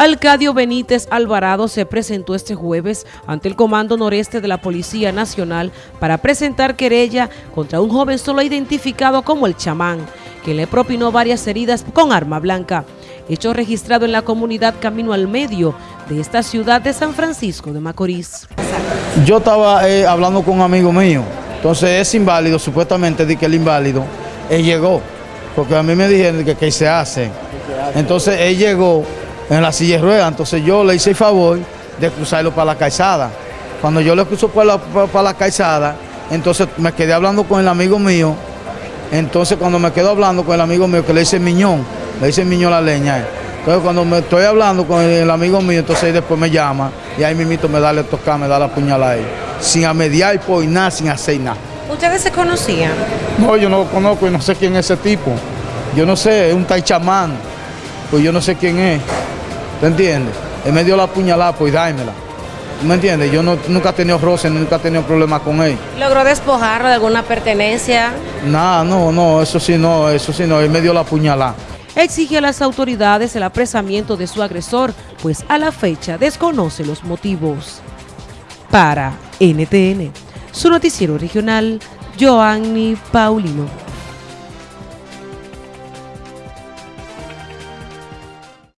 Alcadio Benítez Alvarado se presentó este jueves ante el Comando Noreste de la Policía Nacional para presentar querella contra un joven solo identificado como el chamán, que le propinó varias heridas con arma blanca, hecho registrado en la comunidad Camino al Medio de esta ciudad de San Francisco de Macorís. Yo estaba eh, hablando con un amigo mío, entonces es inválido, supuestamente di que el inválido, él llegó, porque a mí me dijeron que, que se hace. Entonces él llegó en la silla de ruedas. Entonces yo le hice el favor de cruzarlo para la calzada. Cuando yo le cruzo para la, para, la calzada, entonces me quedé hablando con el amigo mío. Entonces cuando me quedo hablando con el amigo mío, que le dice Miñón, le dice Miñón la leña. Entonces cuando me estoy hablando con el, amigo mío, entonces después me llama y ahí mismito me da le tocar, me da la puñalada ahí. Sin amediar por nada, sin hacer nada. ¿Ustedes se conocían? No, yo no lo conozco y no sé quién es ese tipo. Yo no sé, es un taichamán. Pues yo no sé quién es. ¿Te entiendes? Él me dio la puñalada, pues dámela. ¿Tú me entiendes? Yo no, nunca he tenido roce, nunca he tenido problemas con él. ¿Logró despojarlo de alguna pertenencia? Nada, no, no, eso sí no, eso sí no, él me dio la puñalada. Exige a las autoridades el apresamiento de su agresor, pues a la fecha desconoce los motivos. Para NTN, su noticiero regional, Joanny Paulino.